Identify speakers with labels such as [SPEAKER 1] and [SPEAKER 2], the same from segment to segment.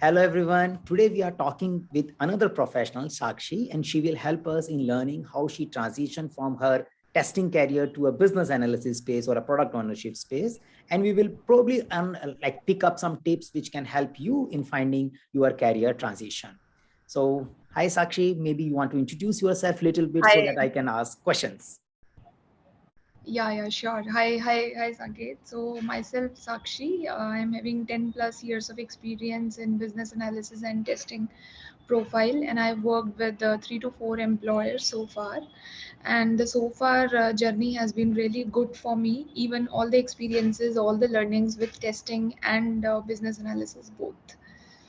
[SPEAKER 1] Hello, everyone. Today we are talking with another professional, Sakshi, and she will help us in learning how she transitioned from her testing career to a business analysis space or a product ownership space. And we will probably um, like pick up some tips which can help you in finding your career transition. So hi, Sakshi, maybe you want to introduce yourself a little bit hi. so that I can ask questions.
[SPEAKER 2] Yeah, yeah, sure. Hi, hi, hi, Sanket. So myself, Sakshi, uh, I'm having 10 plus years of experience in business analysis and testing profile, and I've worked with uh, three to four employers so far. And the so far uh, journey has been really good for me. Even all the experiences, all the learnings with testing and uh, business analysis both.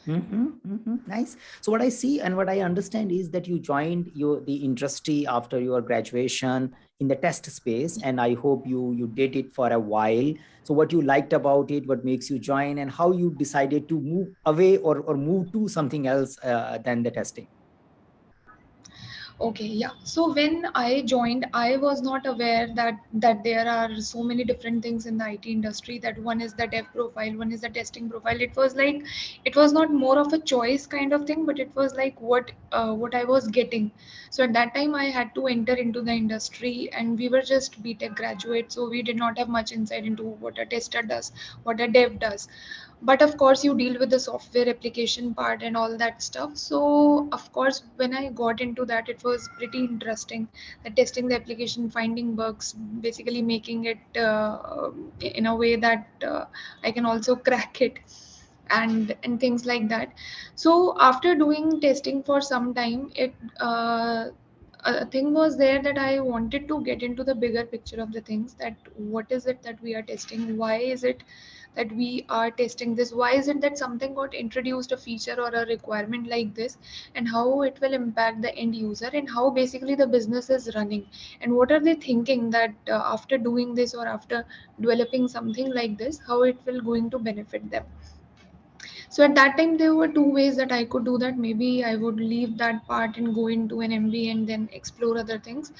[SPEAKER 1] Mm -hmm, mm -hmm, nice. So what I see and what I understand is that you joined your the industry after your graduation in the test space, and I hope you you did it for a while. So what you liked about it, what makes you join, and how you decided to move away or or move to something else uh, than the testing.
[SPEAKER 2] Okay, yeah. So when I joined, I was not aware that that there are so many different things in the IT industry. That one is the dev profile, one is the testing profile. It was like, it was not more of a choice kind of thing, but it was like what uh, what I was getting. So at that time, I had to enter into the industry, and we were just BTech graduates, so we did not have much insight into what a tester does, what a dev does but of course you deal with the software application part and all that stuff. So of course when i got into that it was pretty interesting. That testing the application finding bugs basically making it uh, in a way that uh, i can also crack it and and things like that. So after doing testing for some time it uh, a thing was there that I wanted to get into the bigger picture of the things that what is it that we are testing? Why is it that we are testing this? Why is it that something got introduced a feature or a requirement like this and how it will impact the end user and how basically the business is running and what are they thinking that uh, after doing this or after developing something like this, how it will going to benefit them so at that time there were two ways that i could do that. Maybe i would leave that part and go into an mba and then explore other things.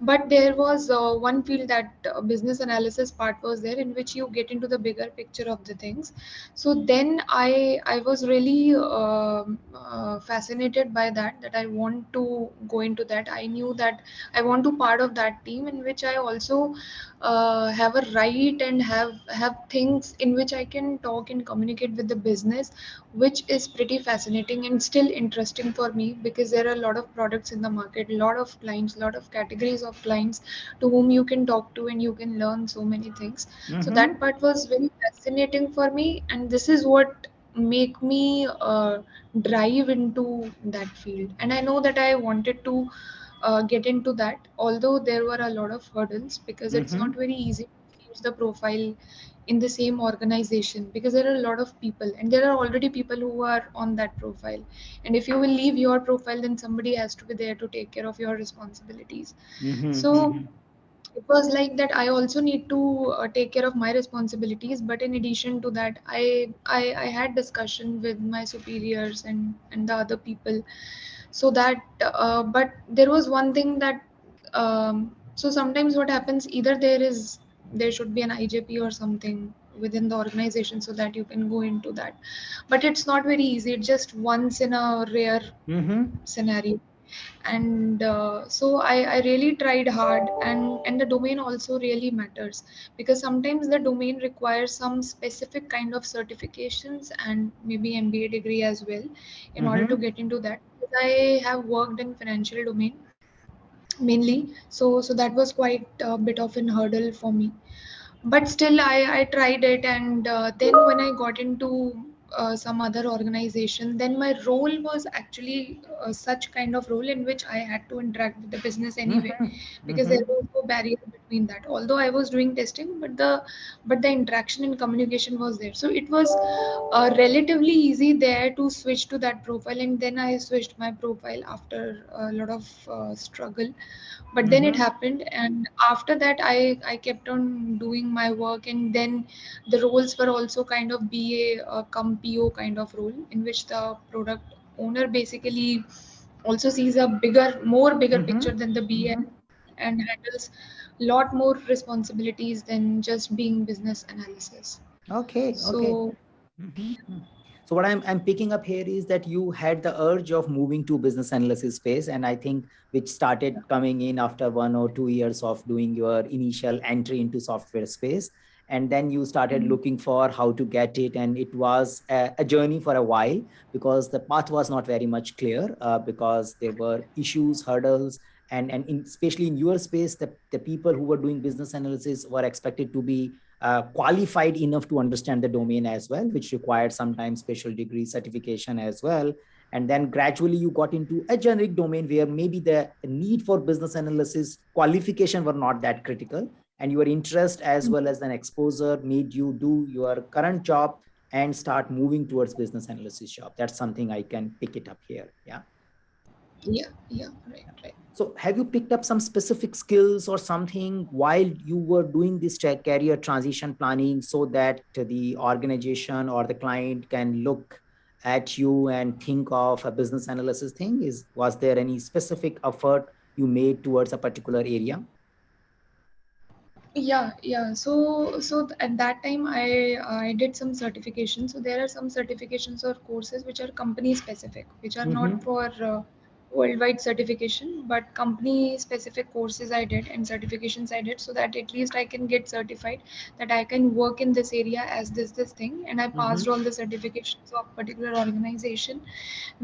[SPEAKER 2] But there was uh, one field that uh, business analysis part was there in which you get into the bigger picture of the things. So then i i was really uh, uh, fascinated by that that i want to go into that. I knew that i want to part of that team in which i also uh, have a right and have have things in which i can talk and communicate with the business which is pretty fascinating and still interesting for me because there are a lot of products in the market a lot of clients a lot of categories of clients to whom you can talk to and you can learn so many things mm-hmm. so that part was very fascinating for me and this is what make me uh, drive into that field and i know that i wanted to uh, get into that although there were a lot of hurdles because mm-hmm. it's not very easy to use the profile in the same organization because there are a lot of people and there are already people who are on that profile and if you will leave your profile then somebody has to be there to take care of your responsibilities mm-hmm. so mm-hmm. it was like that i also need to uh, take care of my responsibilities but in addition to that I, I i had discussion with my superiors and and the other people so that uh, but there was one thing that um, so sometimes what happens either there is there should be an IJP or something within the organization so that you can go into that. But it's not very easy. It's just once in a rare mm-hmm. scenario. And uh, so I, I really tried hard, and and the domain also really matters because sometimes the domain requires some specific kind of certifications and maybe MBA degree as well in mm-hmm. order to get into that. I have worked in financial domain mainly so so that was quite a bit of an hurdle for me but still i i tried it and uh, then when i got into uh, some other organization then my role was actually uh, such kind of role in which i had to interact with the business anyway mm-hmm. because mm-hmm. there was no barrier between that although i was doing testing but the but the interaction and communication was there so it was uh, relatively easy there to switch to that profile and then i switched my profile after a lot of uh, struggle but then mm-hmm. it happened and after that i i kept on doing my work and then the roles were also kind of ba uh, cum po kind of role in which the product owner basically also sees a bigger more bigger mm-hmm. picture than the ba mm-hmm. and handles lot more responsibilities than just being business analysis
[SPEAKER 1] okay so okay. Mm-hmm. So what I'm, I'm picking up here is that you had the urge of moving to business analysis space. And I think which started coming in after one or two years of doing your initial entry into software space. And then you started mm -hmm. looking for how to get it. And it was a, a, journey for a while because the path was not very much clear uh, because there were issues, hurdles, and, and in, especially in your space, the, the people who were doing business analysis were expected to be uh, qualified enough to understand the domain as well, which required sometimes special degree certification as well. And then gradually you got into a generic domain where maybe the need for business analysis qualification were not that critical. And your interest as well as an exposure made you do your current job and start moving towards business analysis job. That's something I can pick it up here. Yeah.
[SPEAKER 2] Yeah, yeah, right, right.
[SPEAKER 1] So have you picked up some specific skills or something while you were doing this career transition planning so that the organization or the client can look at you and think of a business analysis thing? Is Was there any specific effort you made towards a particular area?
[SPEAKER 2] yeah yeah so so at that time i i did some certifications so there are some certifications or courses which are company specific which are mm -hmm. not for uh, worldwide certification but company specific courses i did and certifications i did so that at least i can get certified that i can work in this area as this this thing and i passed mm -hmm. all the certifications of particular organization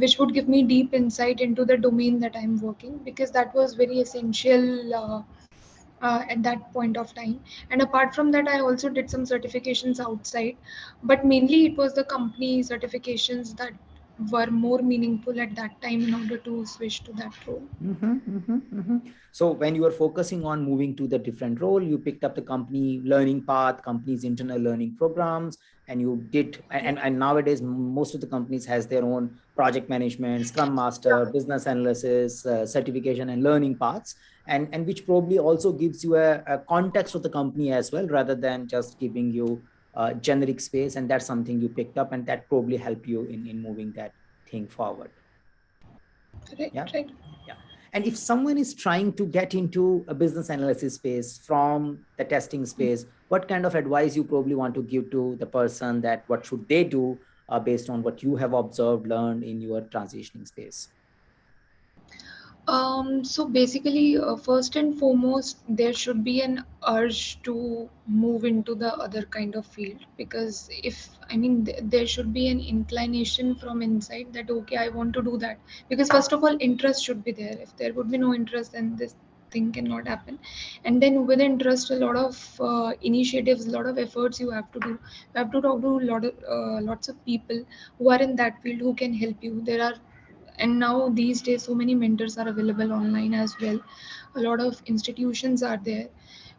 [SPEAKER 2] which would give me deep insight into the domain that i'm working because that was very essential uh, uh, at that point of time and apart from that i also did some certifications outside but mainly it was the company certifications that were more meaningful at that time in order to switch to that role.
[SPEAKER 1] Mm -hmm, mm -hmm, mm -hmm. So when you were focusing on moving to the different role, you picked up the company learning path, company's internal learning programs, and you did, and, and nowadays most of the companies has their own project management, scrum master, yeah. business analysis, uh, certification and learning paths, and, and which probably also gives you a, a context of the company as well, rather than just giving you uh, generic space and that's something you picked up and that probably help you in, in moving that thing forward.
[SPEAKER 2] Right, yeah? Right.
[SPEAKER 1] Yeah. And if someone is trying to get into a business analysis space from the testing space, what kind of advice you probably want to give to the person that what should they do uh, based on what you have observed, learned in your transitioning space?
[SPEAKER 2] Um, so basically, uh, first and foremost, there should be an urge to move into the other kind of field because if I mean, th there should be an inclination from inside that okay, I want to do that. Because first of all, interest should be there. If there would be no interest, then this thing cannot happen. And then with interest a lot of uh, initiatives a lot of efforts you have to do. You have to talk to a lot of uh, lots of people who are in that field who can help you. There are and now these days so many mentors are available online as well. A lot of institutions are there.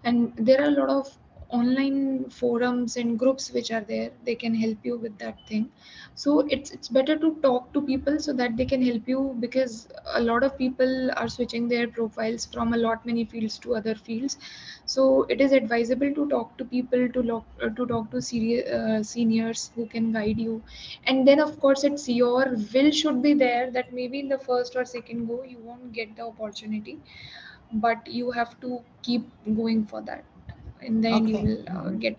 [SPEAKER 2] And there are a lot of online forums and groups which are there they can help you with that thing. So it's it's better to talk to people so that they can help you because a lot of people are switching their profiles from a lot many fields to other fields. So it is advisable to talk to people to talk uh, to talk to senior, uh, seniors who can guide you. And then of course it's your will should be there that maybe in the first or second go you won't get the opportunity. But you have to keep going for that and then okay. you will uh, get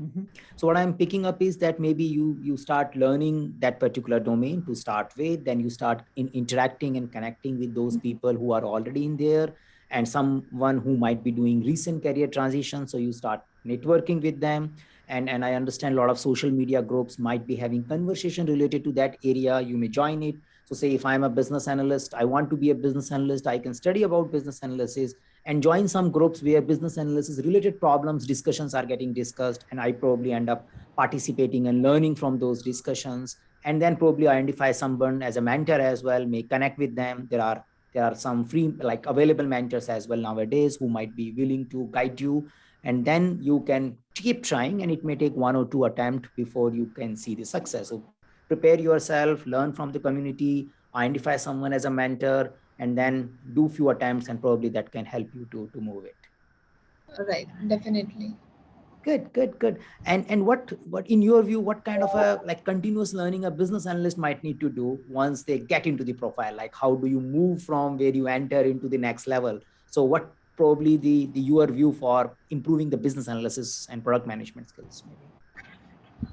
[SPEAKER 1] Mm -hmm. So what I'm picking up is that maybe you you start learning that particular domain to start with, then you start in interacting and connecting with those mm-hmm. people who are already in there and someone who might be doing recent career transition. So you start networking with them. And, and I understand a lot of social media groups might be having conversation related to that area. You may join it. So say if I'm a business analyst, I want to be a business analyst, I can study about business analysis and join some groups where business analysis related problems discussions are getting discussed and i probably end up participating and learning from those discussions. And then probably identify someone as a mentor as well may connect with them. There are there are some free like available mentors as well nowadays who might be willing to guide you. And then you can keep trying and it may take one or two attempts before you can see the success. So prepare yourself learn from the community identify someone as a mentor and then do few attempts and probably that can help you to to move it.
[SPEAKER 2] Right definitely.
[SPEAKER 1] Good good good. And and what what in your view what kind of a like continuous learning a business analyst might need to do once they get into the profile? Like how do you move from where you enter into the next level? So what probably the the your view for improving the business analysis and product management skills maybe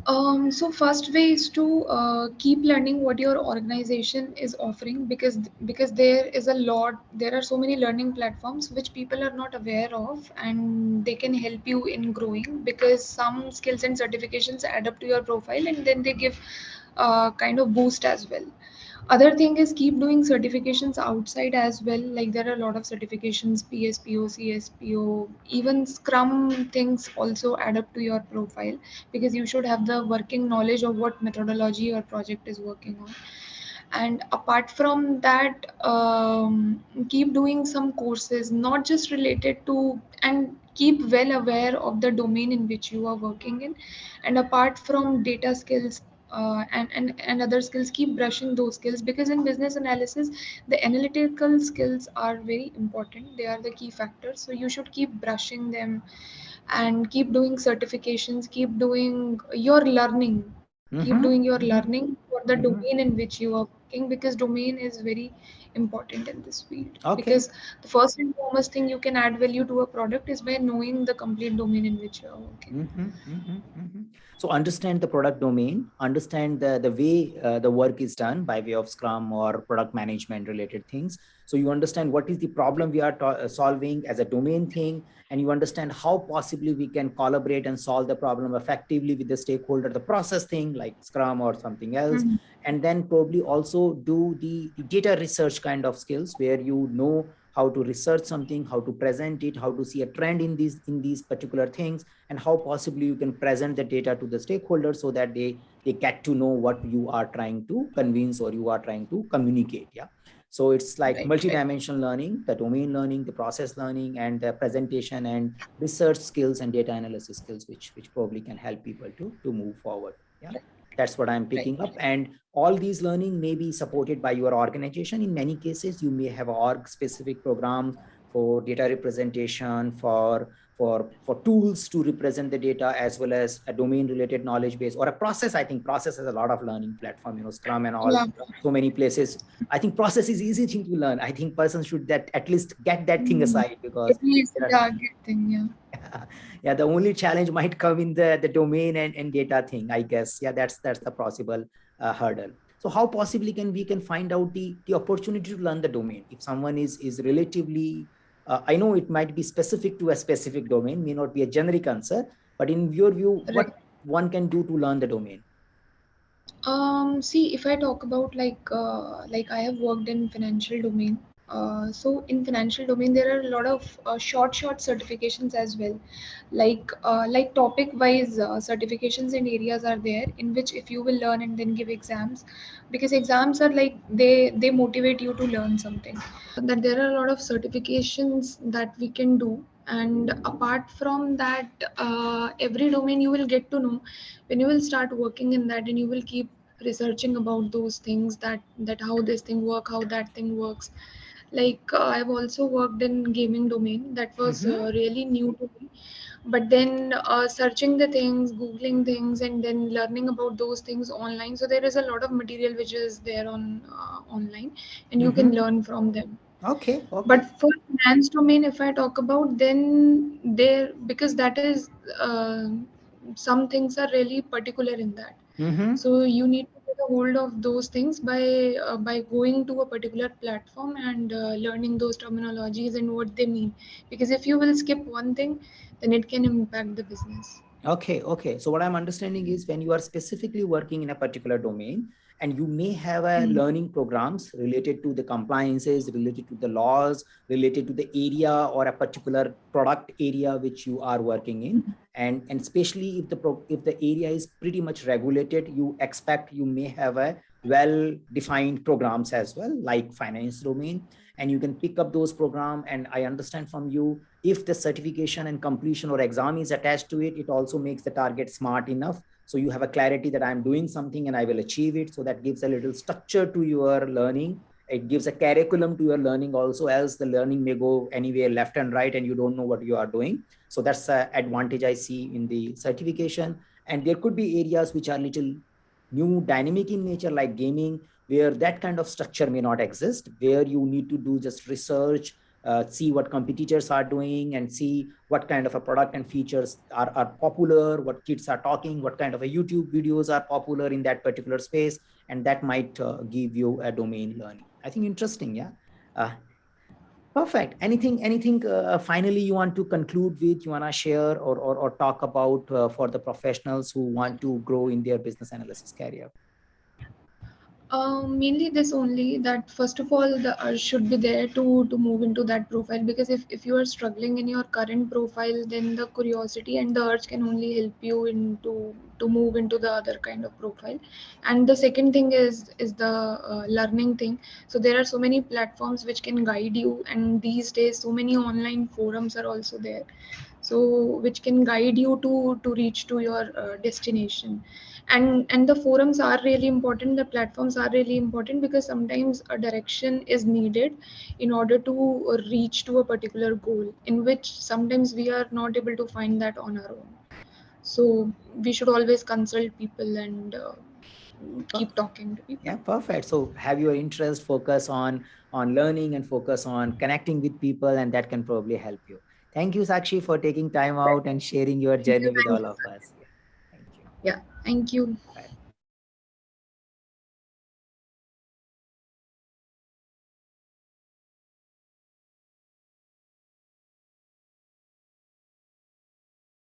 [SPEAKER 2] Um, so first way is to uh, keep learning what your organization is offering because because there is a lot there are so many learning platforms which people are not aware of and they can help you in growing because some skills and certifications add up to your profile and then they give uh, kind of boost as well other thing is keep doing certifications outside as well. Like there are a lot of certifications pspo cspo even scrum things also add up to your profile because you should have the working knowledge of what methodology your project is working on. And apart from that um, keep doing some courses not just related to and keep well aware of the domain in which you are working in. And apart from data skills uh, and, and and other skills keep brushing those skills because in business analysis the analytical skills are very important they are the key factors so you should keep brushing them and keep doing certifications keep doing your learning mm-hmm. keep doing your learning for the mm-hmm. domain in which you are working because domain is very important in this field okay. because the first and foremost thing you can add value to a product is by knowing the complete domain in which you are working
[SPEAKER 1] mm-hmm, mm-hmm, mm-hmm. so understand the product domain understand the, the way uh, the work is done by way of scrum or product management related things so you understand what is the problem we are ta- solving as a domain thing and you understand how possibly we can collaborate and solve the problem effectively with the stakeholder the process thing like scrum or something else mm-hmm. and then probably also do the, the, data research kind of skills where you know how to research something how to present it how to see a trend in these in these particular things and how possibly you can present the data to the stakeholders so that they they get to know what you are trying to convince or you are trying to communicate yeah so it's like right, multi-dimensional right. learning, the domain learning, the process learning, and the presentation and research skills and data analysis skills, which which probably can help people to to move forward. Yeah, that's what I'm picking right. up. And all these learning may be supported by your organization. In many cases, you may have org specific program for data representation, for for for tools to represent the data as well as a domain related knowledge base or a process. I think process has a lot of learning platform you know scrum and all yeah. so many places. I think process is easy thing to learn. I think person should that at least get that thing mm-hmm. aside because
[SPEAKER 2] it is yeah, good thing
[SPEAKER 1] yeah. Yeah the only challenge might come in the the domain and, and data thing i guess. Yeah that's that's the possible uh, hurdle. So how possibly can we can find out the the opportunity to learn the domain? If someone is is relatively uh, I know it might be specific to a specific domain, may not be a generic answer, but in your view, right. what one can do to learn the domain?
[SPEAKER 2] Um, see, if I talk about like uh, like I have worked in financial domain, uh, so in financial domain there are a lot of uh, short short certifications as well. Like uh, like topic wise uh, certifications and areas are there in which if you will learn and then give exams. Because exams are like they they motivate you to learn something. That there are a lot of certifications that we can do. And apart from that uh, every domain you will get to know when you will start working in that and you will keep researching about those things that that how this thing work how that thing works like uh, i've also worked in gaming domain that was mm-hmm. uh, really new to me but then uh, searching the things googling things and then learning about those things online so there is a lot of material which is there on uh, online and you mm-hmm. can learn from them
[SPEAKER 1] okay, okay,
[SPEAKER 2] but for finance domain if i talk about then there because that is uh, some things are really particular in that mm-hmm. so you need hold of those things by uh, by going to a particular platform and uh, learning those terminologies and what they mean. Because if you will skip one thing then it can impact the business.
[SPEAKER 1] Okay okay. So what i'm understanding is when you are specifically working in a particular domain and you may have a mm-hmm. learning programs related to the compliances related to the laws related to the area or a particular product area which you are working in mm-hmm. and and especially if the pro- if the area is pretty much regulated you expect you may have a well defined programs as well like finance domain and you can pick up those program and i understand from you if the certification and completion or exam is attached to it it also makes the target smart enough so you have a clarity that i'm doing something and i will achieve it. So that gives a little structure to your learning. It gives a curriculum to your learning also else the learning may go anywhere left and right and you don't know what you are doing. So that's an advantage i see in the certification. And there could be areas which are little new dynamic in nature like gaming where that kind of structure may not exist where you need to do just research uh, see what competitors are doing and see what kind of a product and features are, are popular, what kids are talking, what kind of a YouTube videos are popular in that particular space. And that might uh, give you a domain learning. I think interesting. Yeah. Uh, perfect. Anything, anything uh, finally you want to conclude with, you want to share or, or, or talk about uh, for the professionals who want to grow in their business analysis career?
[SPEAKER 2] Um, mainly this only that first of all the urge should be there to to move into that profile because if, if you are struggling in your current profile then the curiosity and the urge can only help you into to move into the other kind of profile. And the second thing is is the uh, learning thing. So there are so many platforms which can guide you and these days so many online forums are also there. So which can guide you to to reach to your uh, destination and and the forums are really important the platforms are really important because sometimes a direction is needed in order to reach to a particular goal in which sometimes we are not able to find that on our own. So we should always consult people and uh, keep talking to people.
[SPEAKER 1] Yeah perfect. So have your interest focus on on learning and focus on connecting with people and that can probably help you. Thank you sakshi for taking time out and sharing your journey with all of us
[SPEAKER 2] yeah, thank you.
[SPEAKER 1] Bye.